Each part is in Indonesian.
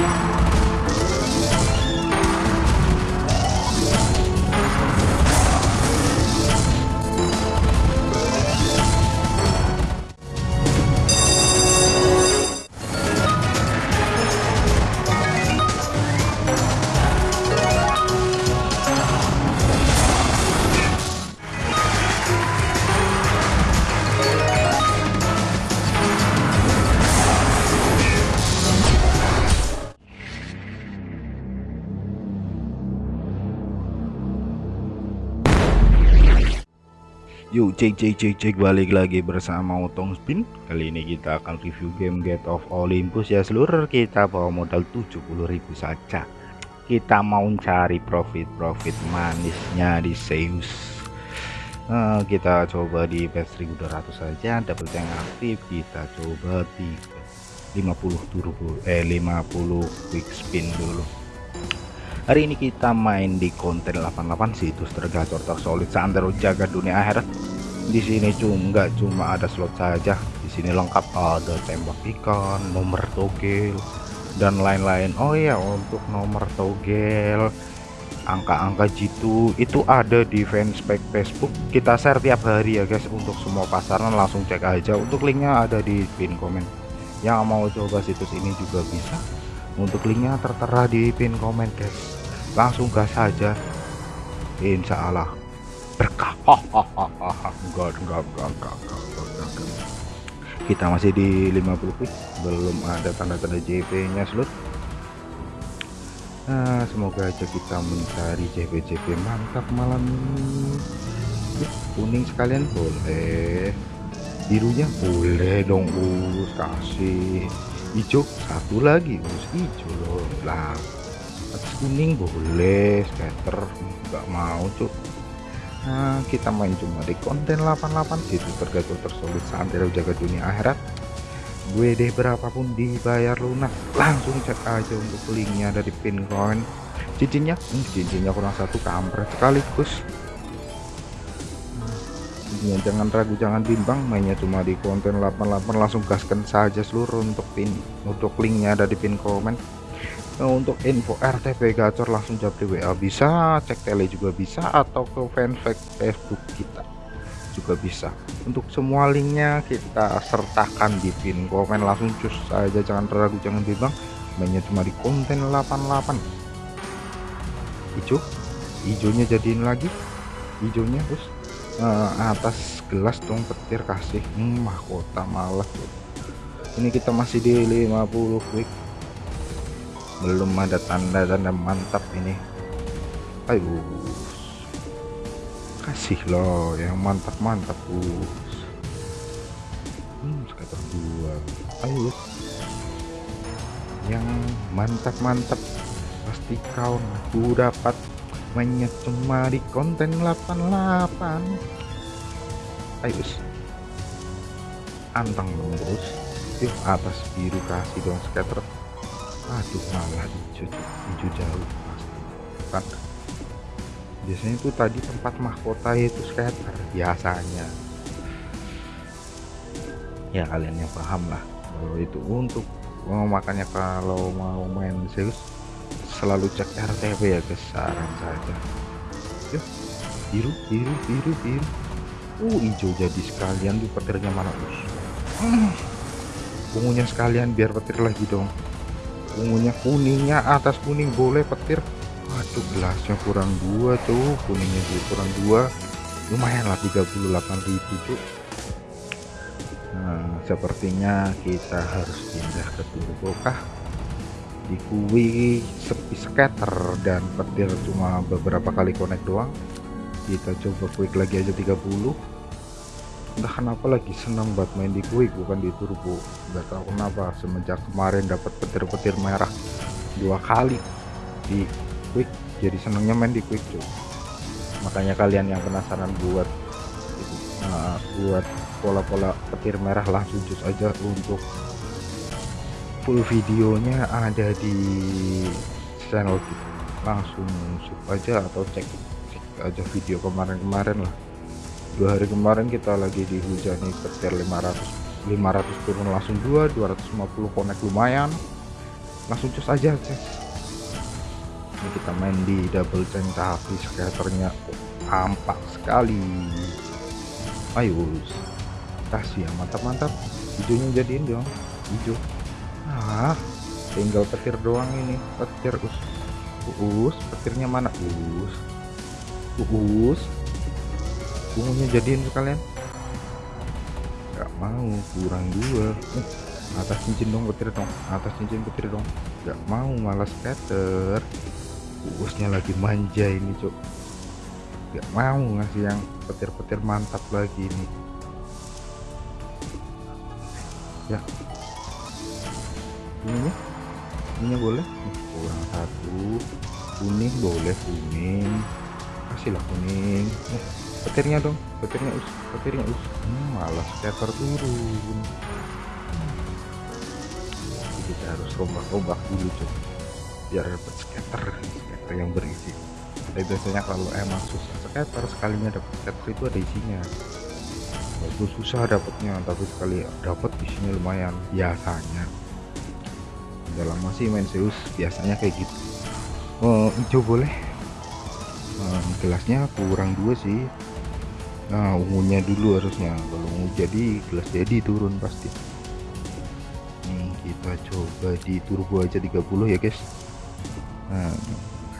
Yuk cek cek cek cek balik lagi bersama Otong Spin. Kali ini kita akan review game Gate of Olympus ya. Seluruh kita bawa modal 70.000 saja. Kita mau cari profit-profit manisnya di Zeus. Nah, Kita coba di patch 1200 saja. Double tank aktif. Kita coba di 50 turbo eh 50 quick spin dulu. Hari ini kita main di konten 88 situs tergacor tersolid santero jaga dunia akhirat. Di sini cuma nggak cuma ada slot saja, di sini lengkap ada tembak ikan, nomor togel dan lain-lain. Oh iya, untuk nomor togel angka-angka jitu itu ada di fanspage Facebook. Kita share tiap hari ya guys untuk semua pasaran langsung cek aja. Untuk linknya ada di pin komen. Yang mau coba situs ini juga bisa. Untuk linknya tertera di pin komen guys langsung gas saja insya Allah berkah enggak, enggak, enggak, enggak, enggak, kita masih di 50 quick belum ada tanda-tanda JP nya slot nah semoga aja kita mencari JP-JP mantap malam ini. Kuning sekalian boleh. Birunya boleh dong us. Kasih. Hijau satu lagi us. Hijau loh. Lah kuning boleh. Scatter nggak mau cuk nah kita main cuma di konten 88 situ tergacor tersolid santero jaga dunia akhirat. Gue deh berapapun dibayar lunas langsung cek aja untuk linknya dari pin coin. Cincinnya hmm, cincinnya kurang satu kampret sekaligus. Ya, jangan ragu jangan bimbang mainnya cuma di konten 88 langsung gaskan saja seluruh untuk pin untuk linknya ada di pin komen untuk info RTP gacor langsung japri WA bisa cek tele juga bisa atau ke fanpage Facebook kita juga bisa. Untuk semua linknya kita sertakan di pin komen. Langsung cus saja jangan ragu jangan bimbang. Mainnya cuma di konten 88 hijau hijaunya jadiin lagi. Hijaunya terus uh, atas gelas dong petir kasih. Hmm, mahkota malah ini kita masih di 50 quick belum ada tanda-tanda mantap ini. Ayo kasih loh yang mantap-mantap us hmm, sekitar dua. Ayo yang mantap-mantap pasti kau aku dapat mainnya cuma di konten 88 ayo antang dong terus yuk atas biru kasih dong scatter aduh malah hijau hijau jauh. Pasti biasanya itu tadi tempat mahkota itu scatter biasanya. Ya kalian yang paham lah. Kalau itu untuk oh, makanya kalau mau main Zeus selalu cek RTP ya guys saran saja. Yuk biru biru biru biru. Uh hijau jadi sekalian di petirnya mana us hmm. ungunya sekalian biar petir lagi dong ungunya kuningnya atas kuning boleh petir. Waduh gelasnya kurang dua tuh. Kuningnya juga kurang dua. Lumayan lah 38.000 tuh. Nah sepertinya kita harus pindah ke turbo kah di kui sepi scatter dan petir cuma beberapa kali connect doang. Kita coba quick lagi aja 30 entah kenapa lagi? Senang buat main di quick bukan di turbo nggak tahu kenapa semenjak kemarin dapat petir-petir merah dua kali di quick jadi senangnya main di quick cuy. Makanya kalian yang penasaran buat uh, buat pola-pola petir merah langsung jus aja untuk full videonya ada di channel kita. Langsung sub aja atau cek cek aja video kemarin-kemarin lah dua hari kemarin kita lagi dihujani petir 500 500 turun langsung 2 250 connect lumayan. Langsung cus aja cek ini kita main di double chain tapi skaternya tampak sekali. Ayo kasih ya mantap-mantap. Hijaunya jadiin dong hijau ah tinggal petir doang ini petir us. Us petirnya mana? Us. Us ungunya jadiin sekalian. Nggak mau kurang dua. Uh, atas cincin dong petir dong. Atas cincin petir dong. Nggak mau malas scatter. Usnya lagi manja ini cok nggak mau ngasih yang petir-petir mantap lagi ini. Ya. Ininya ininya boleh? Kurang satu. Kuning boleh kuning. Kasihlah kuning. Oh, petirnya dong petirnya us petirnya us. Hmm, malas scatter turun. Jadi kita harus rombak-rombak dulu coba biar dapat scatter scatter yang berisi. Tapi biasanya kalau emang susah scatter sekalinya dapat scatter itu ada isinya. Itu susah dapatnya tapi sekali dapat isinya lumayan. Biasanya. Udah lama sih main Zeus biasanya kayak gitu. Oh, hijau boleh? Nah, gelasnya kurang dua sih nah ungunya dulu harusnya. Kalau ungu jadi gelas jadi turun pasti. Hmm, kita coba di turbo aja 30 ya guys. Nah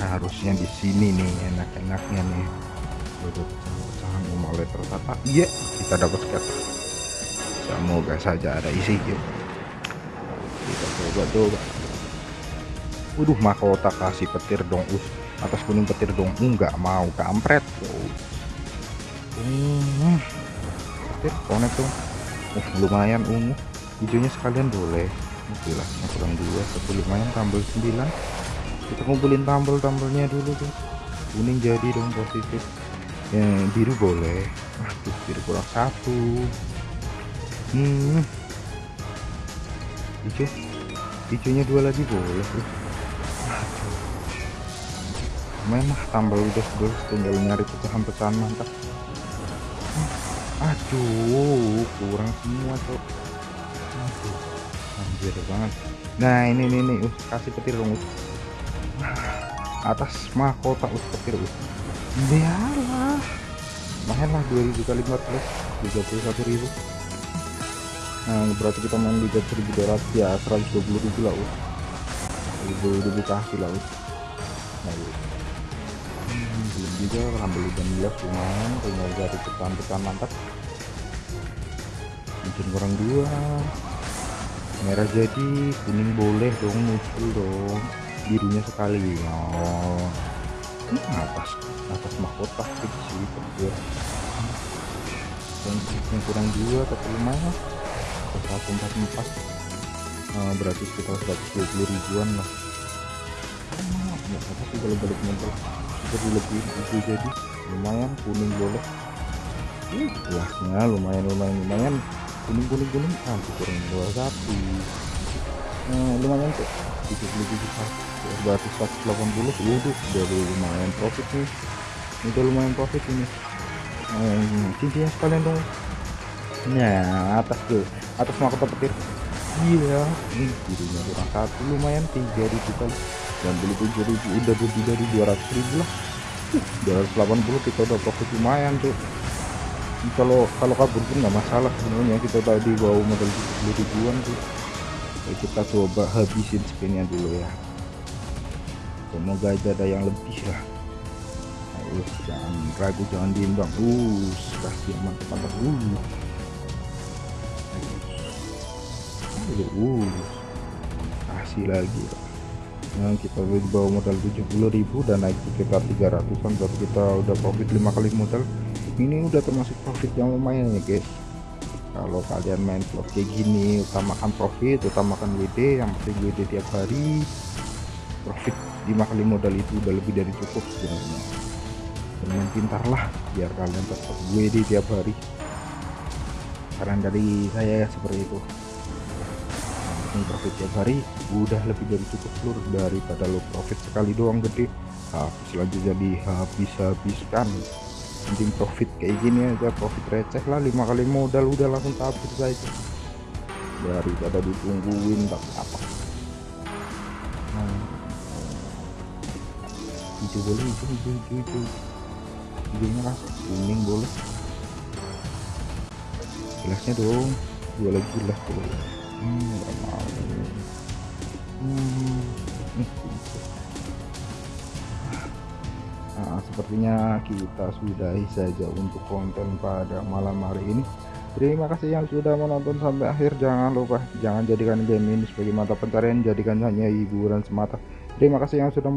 harusnya di sini nih enak-enaknya nih. Pecahan mulai tertata iya kita dapat scatter semoga saja ada isi gitu kita coba coba. Waduh mahkota kasih petir dong us. Atas kuning petir dong enggak mau kampret hmm, konek dong uh, lumayan ungu hijaunya sekalian boleh. Jelasnya kurang dua satu lumayan tambal 9 kita ngumpulin tambel-tambelnya dulu tuh kuning jadi dong positif. Yang biru boleh. Aduh biru kurang satu. Hmm. Hijau. Hijaunya dua lagi boleh tuh main mah tambal udah bos. Tinggal nyari pecahan-pecahan mantap aduh kurang semua tuh aduh anjir banget. Nah ini nih nih uh, kasih petir dong uh. atas mahkota us petir us. Biarlah. Main lah 2000 kali 14 ribu. Nah berarti kita main liga 1200 ya 120.000 lah us. Ribu ribu kasih lah us. Nah, belum juga ambil 16 lumayan tinggal dari pecahan-pecahan mantap. Mungkin kurang dua. Merah jadi kuning boleh dong muncul dong. Birunya sekali oh ini atas atas mahkota sih petir yang kurang dua tapi lumayan. Satu empat empat berarti sekitar 120 ribuan lah. Ya sih kalau balik modal kita lebih itu jadi lumayan kuning boleh. Uh, lumayan lumayan lumayan. Kuning kuning kuning ah kurang dua satu nah, lumayan kok. 77 juta berarti 180 waduh udah lumayan profit nih. Udah lumayan profit ini. Hmm, cincinnya sekalian dong. Nah atas tuh. Atas mahkota petir. Iya ini birunya kurang satu. Lumayan 3000 kali. Dan beli 7000 udah lebih dari 200 ribu lah 280 kita udah profit lumayan tuh kalau kalau kabur pun nggak masalah sebenarnya. Kita tadi bawa modal 70 ribuan tuh Oke, kita coba habisin spinnya dulu ya. Semoga ada yang lebih lah. Ayo jangan ragu jangan diimbang. Uh kasih mantap mantap uh uh kasih lagi nah kita di bawah modal 70.000 dan naik sekitar 300an berarti kita udah profit lima kali modal. Ini udah termasuk profit yang lumayan ya guys. Kalau kalian main vlog kayak gini utamakan profit utamakan WD yang penting WD tiap hari profit 5 kali modal itu udah lebih dari cukup sebenarnya. Dengan pintar lah biar kalian tetap WD tiap hari. Saran dari saya seperti itu making profit tiap hari udah lebih dari cukup lur daripada lo profit sekali doang gede. Habis lagi jadi habis-habiskan. Anjing profit kayak gini aja profit receh lah lima kali modal udah langsung tabur saja daripada ditungguin tak apa. Hmm. Nah. hijau boleh hijau hijau hijau hijau hijau lah kuning boleh. Jelasnya dong dua lagi lah boleh hmm. Nah, sepertinya kita sudahi saja untuk konten pada malam hari ini. Terima kasih yang sudah menonton sampai akhir. Jangan lupa jangan jadikan game ini sebagai mata pencarian. Jadikan hanya hiburan semata. Terima kasih yang sudah